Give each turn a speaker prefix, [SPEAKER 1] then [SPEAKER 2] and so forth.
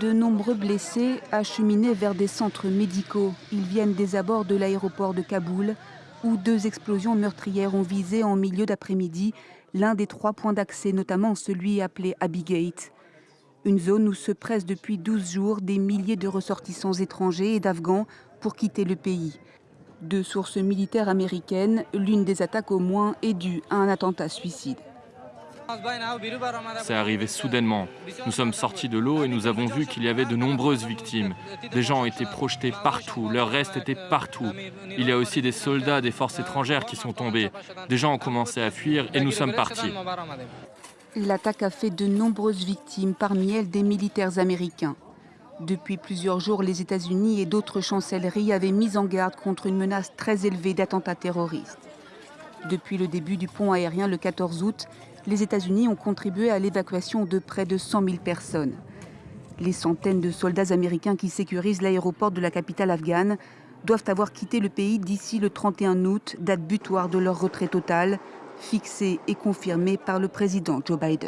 [SPEAKER 1] De nombreux blessés acheminés vers des centres médicaux. Ils viennent des abords de l'aéroport de Kaboul, où deux explosions meurtrières ont visé en milieu d'après-midi l'un des trois points d'accès, notamment celui appelé Abigate. Une zone où se pressent depuis 12 jours des milliers de ressortissants étrangers et d'Afghans pour quitter le pays. De sources militaires américaines, l'une des attaques au moins est due à un attentat suicide.
[SPEAKER 2] C'est arrivé soudainement. Nous sommes sortis de l'eau et nous avons vu qu'il y avait de nombreuses victimes. Des gens ont été projetés partout, leur reste était partout. Il y a aussi des soldats des forces étrangères qui sont tombés. Des gens ont commencé à fuir et nous sommes partis.
[SPEAKER 1] L'attaque a fait de nombreuses victimes, parmi elles des militaires américains. Depuis plusieurs jours, les États-Unis et d'autres chancelleries avaient mis en garde contre une menace très élevée d'attentats terroristes. Depuis le début du pont aérien le 14 août, les États-Unis ont contribué à l'évacuation de près de 100 000 personnes. Les centaines de soldats américains qui sécurisent l'aéroport de la capitale afghane doivent avoir quitté le pays d'ici le 31 août, date butoir de leur retrait total, fixée et confirmée par le président Joe Biden.